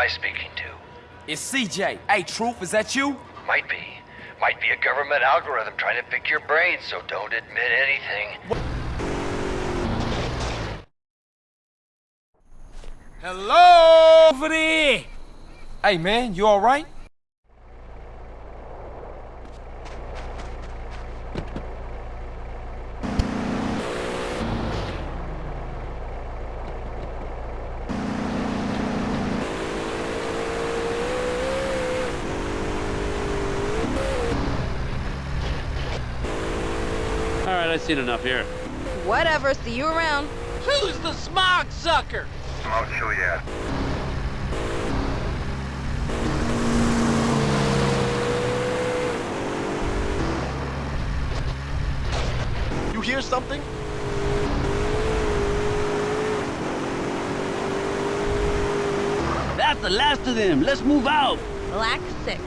Hello? Who am I speaking to? It's CJ. Hey, Truth, is that you? Might be. Might be a government algorithm trying to pick your brain, so don't admit anything. Hello? Over there. Hey, man, you all right? I've seen enough here. Whatever, see you around. Who's the smog sucker? I'll show ya. You hear something? That's the last of them. Let's move out. Black 6.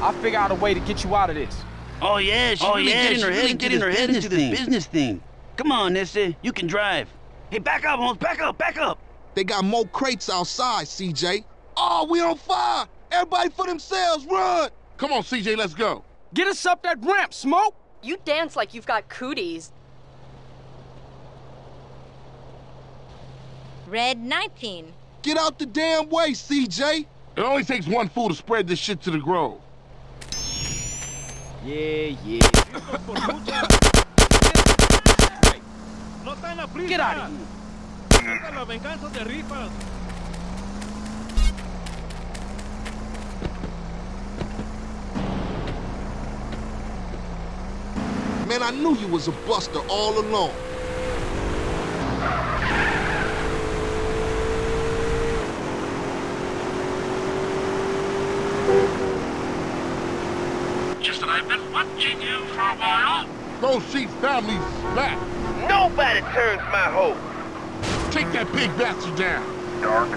I'll figure out a way to get you out of this. Oh yeah, she's Oh, really yeah, getting her she's head really into getting this her head business into this thing. business thing. Come on, Nissy, you can drive. Hey, back up, Holmes. Back up, back up. They got more crates outside, CJ. Oh, we on fire! Everybody for themselves, run! Come on, CJ, let's go. Get us up that ramp, Smoke! You dance like you've got cooties. Red 19. Get out the damn way, CJ! It only takes one fool to spread this shit to the grove. Yeah, yeah. Get out of here. Man, I knew you was a buster all along. Just that I've been watching you for a while. Those sheep families back. Nobody turns my hoe. Take that big bastard down. Dark.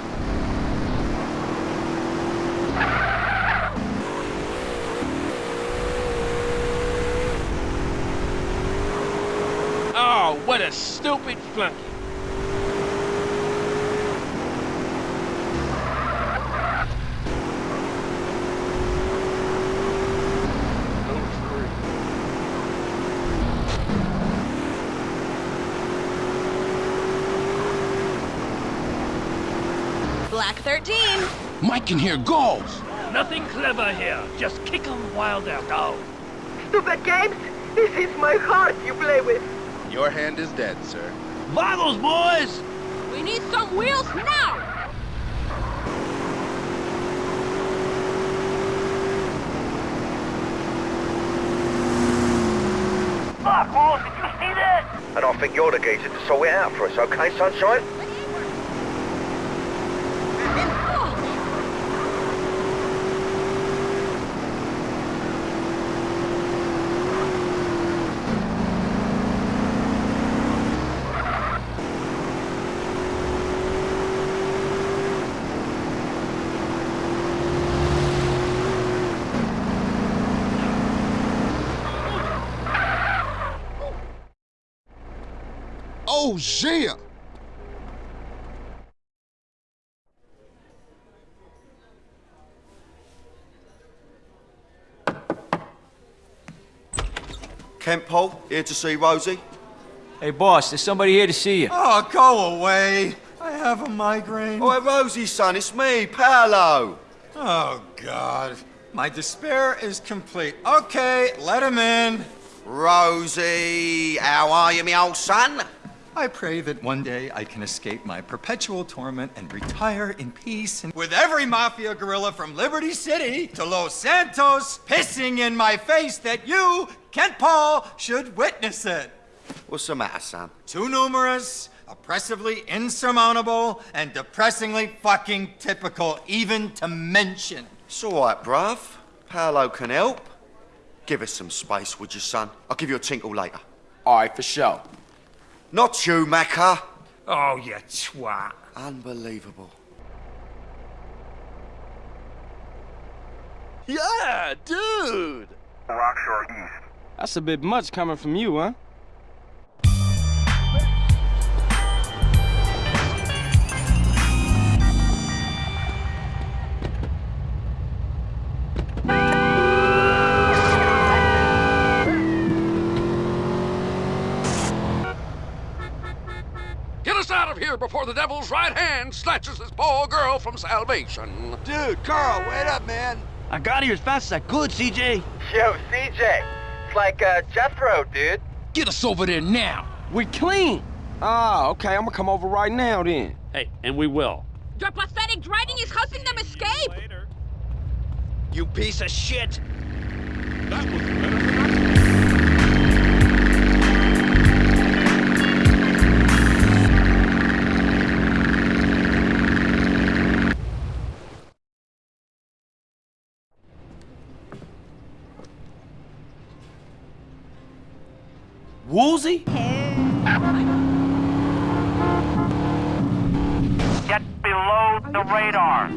Oh, what a stupid flunky. Black 13. Mike can hear goals. Nothing clever here. Just kick 'em while they're down. Stupid games? This is my heart you play with. Your hand is dead, sir. Boggles, boys. We need some wheels now! Fuck, Wolf, did you see that? And I think you're the geezer to sort it out for us, okay, sunshine? Oh, yeah! Kent Paul, here to see Rosie. Hey, boss, there's somebody here to see you. Oh, go away. I have a migraine. Oh, Rosie, son, it's me, Paolo. Oh, God. My despair is complete. Okay, let him in. Rosie, how are you, me old son? I pray that one day I can escape my perpetual torment and retire in peace and with every mafia gorilla from Liberty City to Los Santos pissing in my face that you, Kent Paul, should witness it. What's the matter, son? Too numerous, oppressively insurmountable, and depressingly fucking typical even to mention. It's all right, bruv. Paolo can help. Give us some space, would you, son? I'll give you a tinkle later. All right, for sure. Not you, Maccer. Oh, you twat. Unbelievable. Yeah, dude! Rockshore East. That's a bit much coming from you, huh? Of here before the devil's right hand snatches this poor girl from salvation. Dude, Carl, wait up, man. I got here as fast as I could, CJ. Yo, CJ. It's like uh, Jethro, dude. Get us over there now. We're clean. Ah, okay, I'm gonna come over right now then. Hey, and we will. Your pathetic driving is helping them escape. You piece of shit. That was better Woozie? Get below the radar.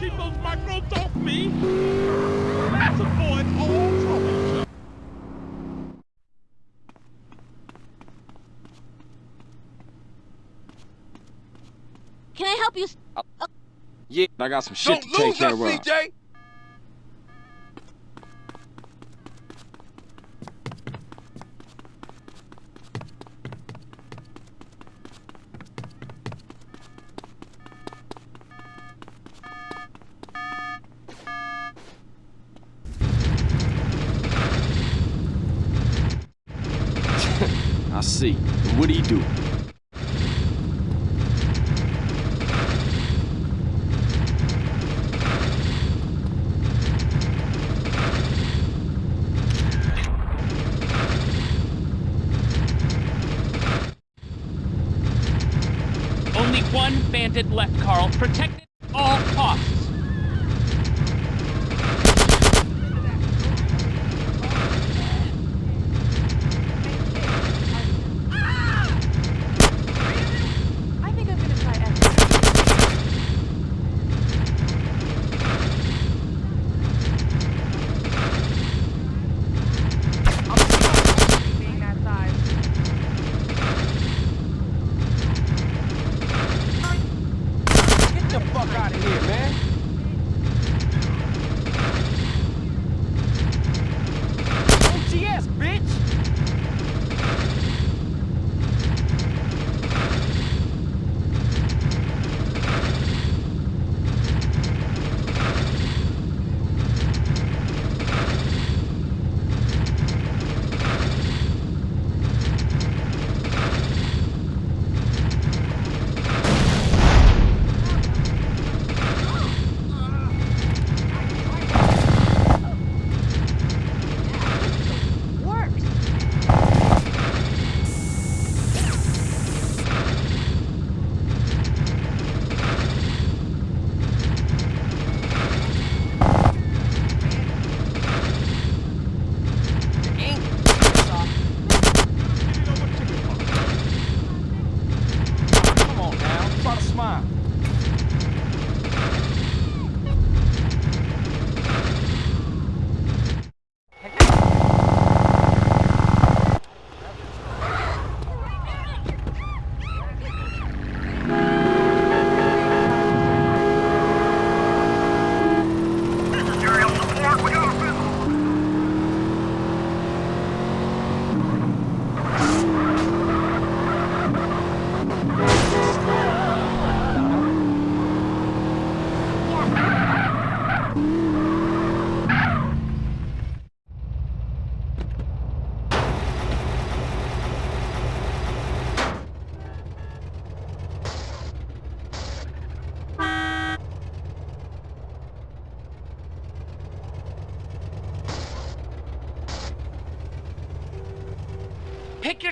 Keep those microbes off me. Let's avoid all trouble. Can I help you? s- Yeah, I got some shit Don't to take lose care us, of. CJ. I see. What do you do? Only one bandit left, Carl. Protect it at all costs.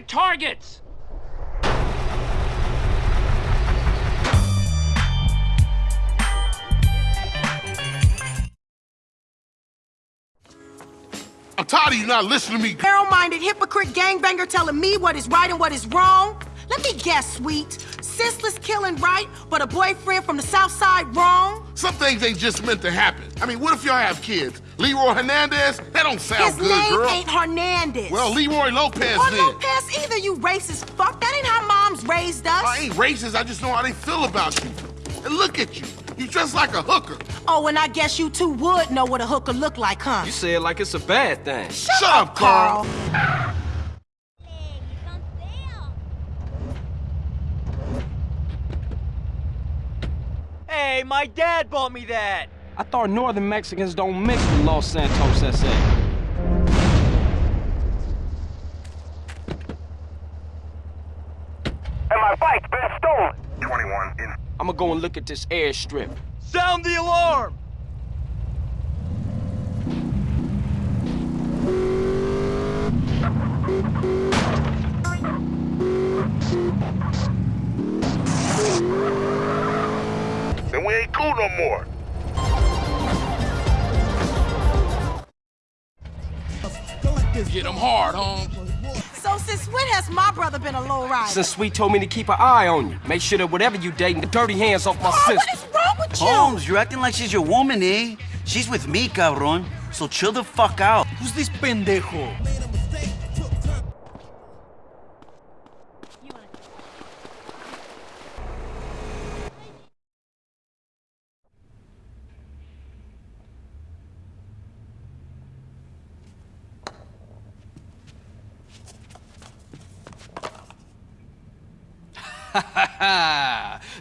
Pick targets. I'm tired of you not listening to me. Narrow-minded hypocrite gangbanger telling me what is right and what is wrong. Let me guess, sweet. Senseless killing right, but a boyfriend from the south side wrong? Some things ain't just meant to happen. I mean, what if y'all have kids? Leroy Hernandez? That don't sound His good, girl. His name ain't Hernandez. Well, Leroy Lopez or then. Lopez either, you racist fuck. That ain't how moms raised us. I ain't racist. I just know how they feel about you. And look at you. You dress like a hooker. Oh, and I guess you two would know what a hooker look like, huh? You say it like it's a bad thing. Shut, Shut up, Carl. Carl. Hey, my dad bought me that. I thought northern Mexicans don't mix with Los Santos SA. And my bike's been stolen. 21 in. I'm gonna go and look at this airstrip. Sound the alarm! Then we ain't cool no more. Hard, Holmes. So since when has my brother been a low rider? Since Sweet told me to keep an eye on you. Make sure that whatever you dating, the dirty hands off my Oh, sister. what is wrong with you? Holmes, you're acting like she's your woman, eh? She's with me, cabron. So chill the fuck out. Who's this pendejo?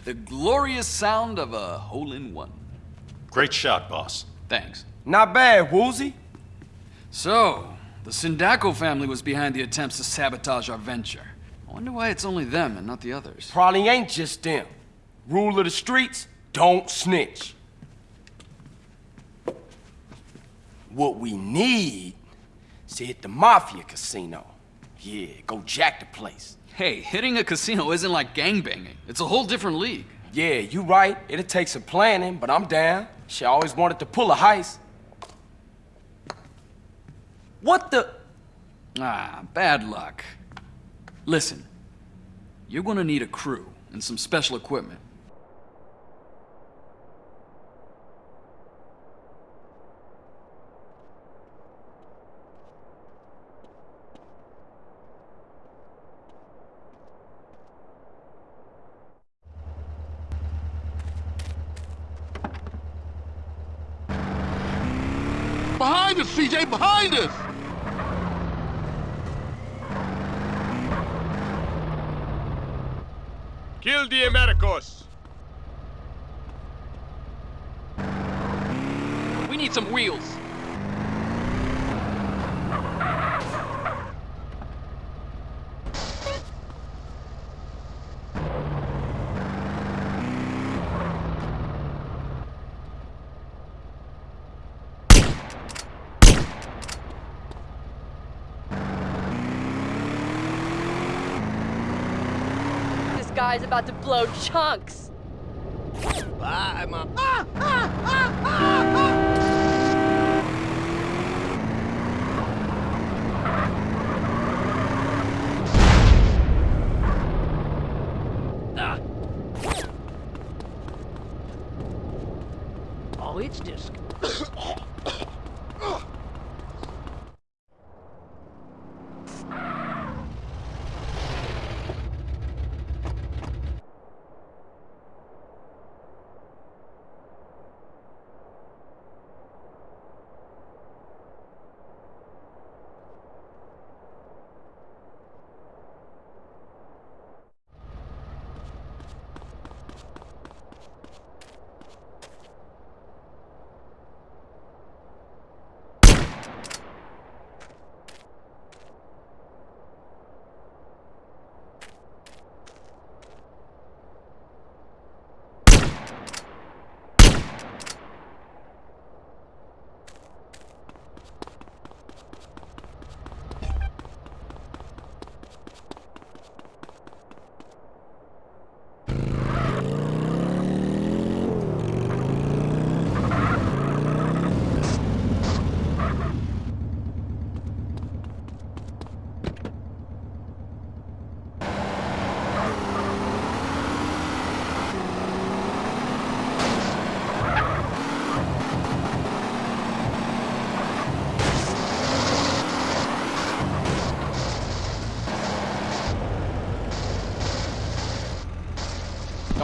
The glorious sound of a hole-in-one. Great shot, boss. Thanks. Not bad, Woozie. So, the Sindacco family was behind the attempts to sabotage our venture. I wonder why it's only them and not the others. Probably ain't just them. Rule of the streets, don't snitch. What we need is to hit the Mafia casino. Yeah, go jack the place. Hey, hitting a casino isn't like gangbanging. It's a whole different league. Yeah, you right. It'll take some planning, but I'm down. She always wanted to pull a heist. What the? Ah, bad luck. Listen, you're gonna need a crew and some special equipment. Behind us, CJ, behind us! Kill the Americos. We need some wheels. This guy's about to blow chunks. Bye, Mom. Ah, ah, ah, ah, ah. Oh, it's just.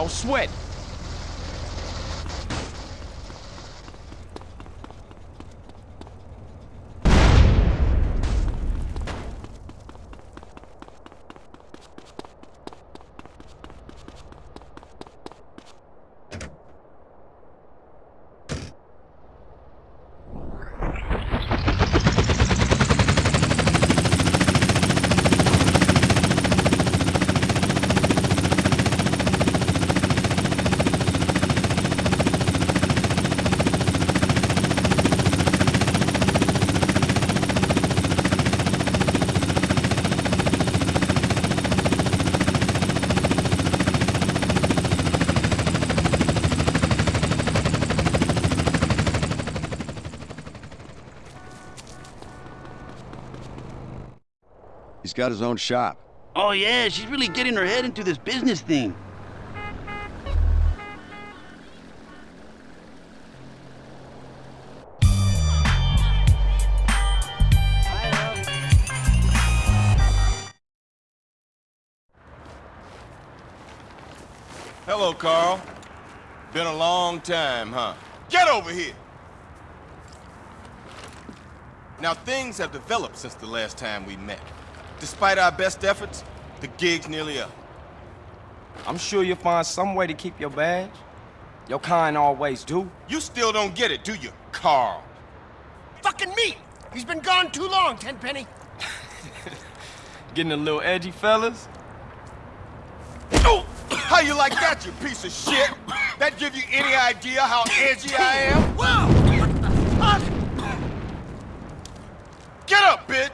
Don't sweat. Got his own shop. Oh, yeah, she's really getting her head into this business thing. Hello, Carl. Been a long time, huh? Get over here! Now, things have developed since the last time we met. Despite our best efforts, the gig's nearly up. I'm sure you'll find some way to keep your badge. Your kind always do. You still don't get it, do you, Carl? Fucking me! He's been gone too long, Tenpenny. Getting a little edgy, fellas? Oh! How you like that, you piece of shit? That give you any idea how edgy I am? Whoa! Get up, bitch!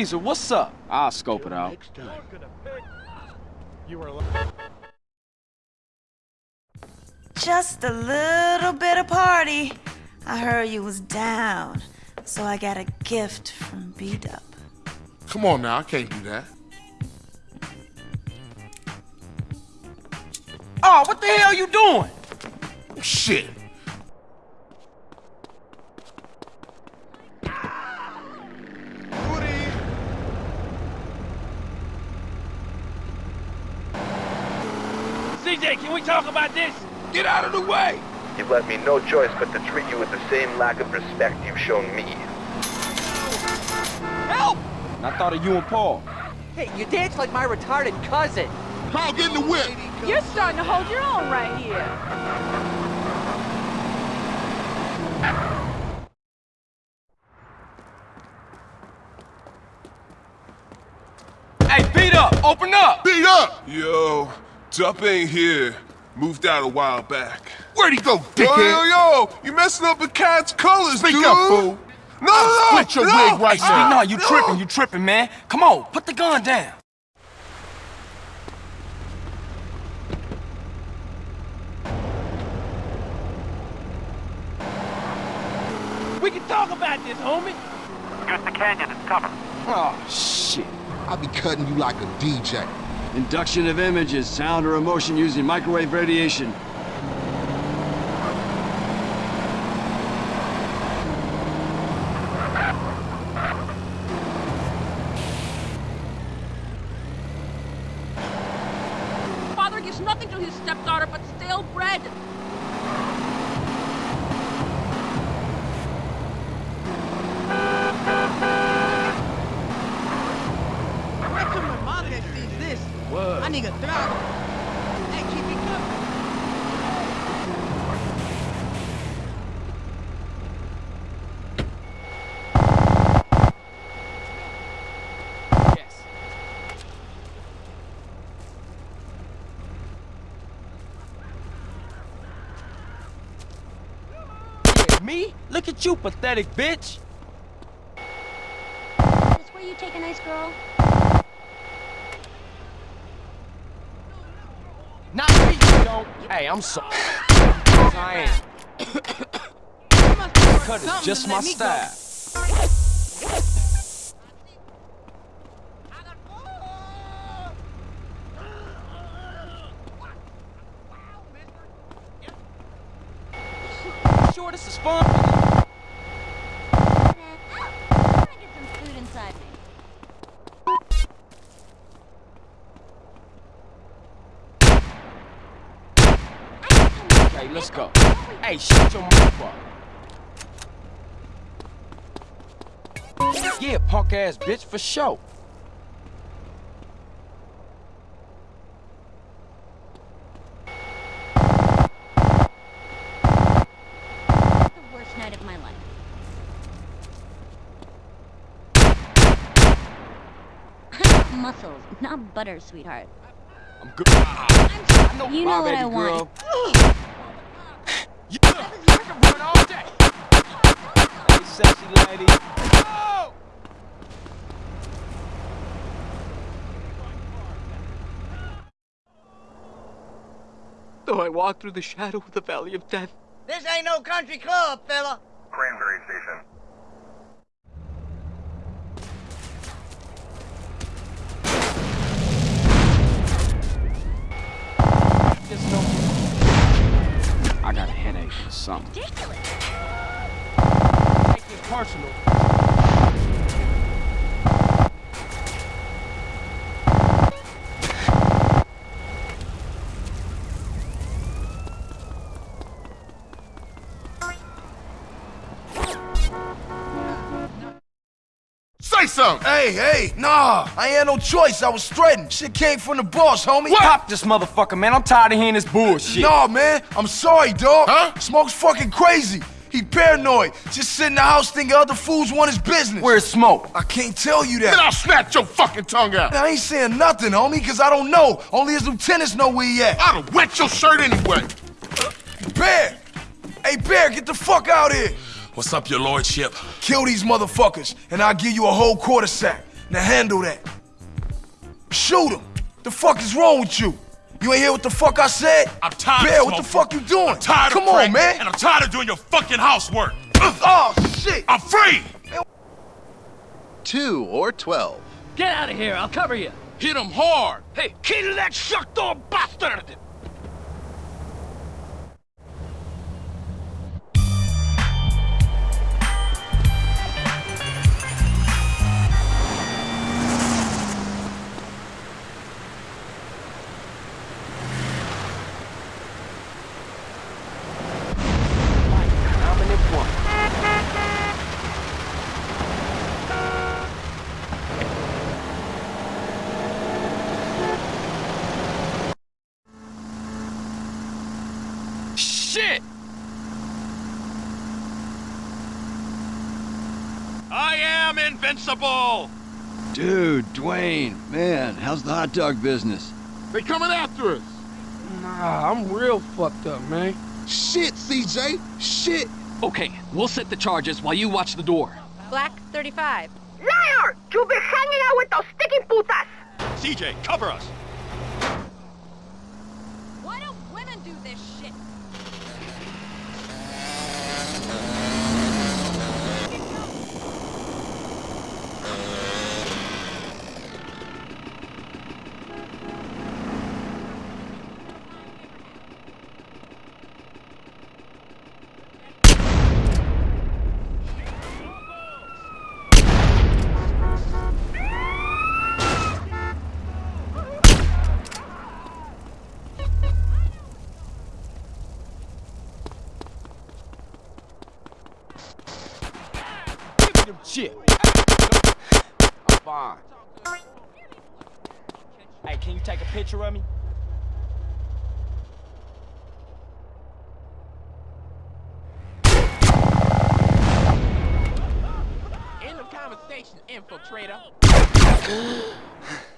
Cesar, what's up? I'll scope it out. Just a little bit of party. I heard you was down, so I got a gift from B-Dup. Come on now, I can't do that. Oh, what the hell are you doing? Shit. CJ, can we talk about this? Get out of the way! You've left me no choice but to treat you with the same lack of respect you've shown me. Help! And I thought of you and Paul. Hey, you dance like my retarded cousin. Paul, get in the whip. You're starting to hold your own right here. Hey, beat up! Open up! Beat up! Yo, Dup ain't here. Moved out a while back. Where'd he go, Yo, dickhead? yo, yo! You messing up the cat's colors, Speak dude! up, fool. No, no, I'll no! split your no, wig right Hey, now. no, you tripping, you tripping, man. Come on, put the gun down. We can talk about this, homie. Use the canyon as cover. Oh, shit. I'll be cutting you like a DJ. Induction of images, sound or emotion using microwave radiation. Father gives nothing to his stepdaughter but stale bread. Wait till my mother sees this. What? I need a throttle. Hey, keep it coming. Yes. Yeah, me? Look at you, pathetic bitch. This where you take a nice girl? Not me, you don't. Hey, I'm so. I ain't. Cut is just my style. Yeah, punk ass bitch for show. Muscles, not butter, sweetheart. I'm good. I'm you know what I want. Though I walk through the shadow of the valley of death, This ain't no country club, fella. Cranberry Station. Just know I got a headache or something. Ridiculous. Take it personal. Say something! Hey, hey, nah, I ain't had no choice. I was threatened. Shit came from the boss, homie. Pop this motherfucker, man. I'm tired of hearing this bullshit. Nah, man, I'm sorry, dog. Huh? Smoke's fucking crazy. He paranoid. Just sit in the house thinking other fools want his business. Where's Smoke? I can't tell you that. Then I'll snatch your fucking tongue out! I ain't saying nothing, homie, because I don't know. Only his lieutenants know where he at. I'd have wet your shirt anyway! Bear! Hey, Bear, get the fuck out here! What's up, your lordship? Kill these motherfuckers, and I'll give you a whole quarter sack. Now handle that. Shoot him! The fuck is wrong with you? You ain't hear what the fuck I said? I'm tired Bear, of what the fuck you doing? I'm tired Come of on, man. And I'm tired of doing your fucking housework. oh, shit! I'm free! Two or twelve. Get out of here, I'll cover you. Hit him hard. Hey, kill that sucked-up bastard! Invincible! Dude, Dwaine, man, how's the hot dog business? They coming after us! Nah, I'm real fucked up, man. Shit, CJ! Shit! Okay, we'll set the charges while you watch the door. Black 35. Liar! You've been hanging out with those sticky putas! CJ, cover us! Shit. I'm fine. Hey, can you take a picture of me? End of conversation, infiltrator.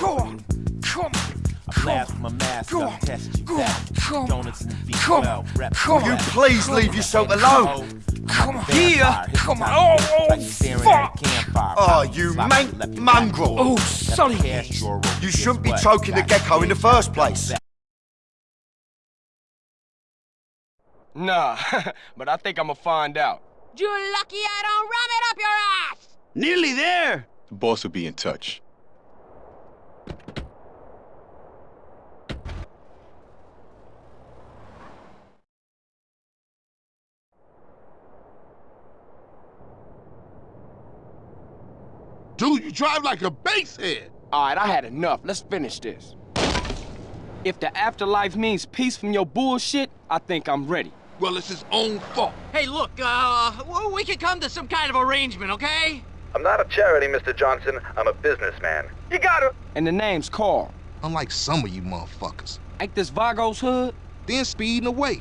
Go on! Come on! I blast my mask Go up, on. test you Go Come on. Donuts and beef Come well, on. rep Come on. You please leave yourself alone. Come on. Vampire, hit Come on. Oh, oh, you staring fuck. a. Oh, Pop, you slap man- it, left your mongrel. Oh, Left Sonny. cast your rope, You shouldn't be choking the gecko in the first place. Nah, but I think I'ma find out. You lucky I don't ram it up your ass! Nearly there. The boss will be in touch. Dude, you drive like a basehead. All right, I had enough. Let's finish this. If the afterlife means peace from your bullshit, I think I'm ready. Well, it's his own fault. Hey, look, uh, we could come to some kind of arrangement, okay? I'm not a charity, Mr. Johnson. I'm a businessman. You got it. And the name's Carl. Unlike some of you motherfuckers. Ain't this Vago's hood? Then speeding away.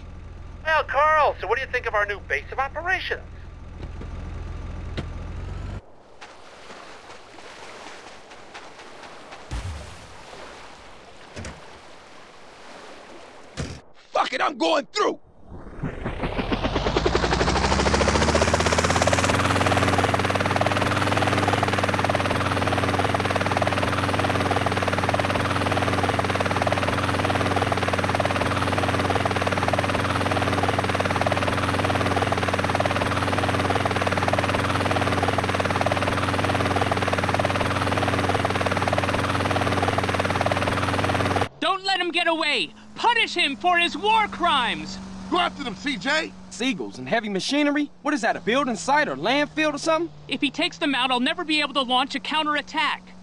Well, Carl, so what do you think of our new base of operations? Fuck I'm going through. Don't let him get away! Punish him for his war crimes! Go after them, CJ. Seagulls and heavy machinery? What is that, a building site or landfill or something? If he takes them out, I'll never be able to launch a counterattack.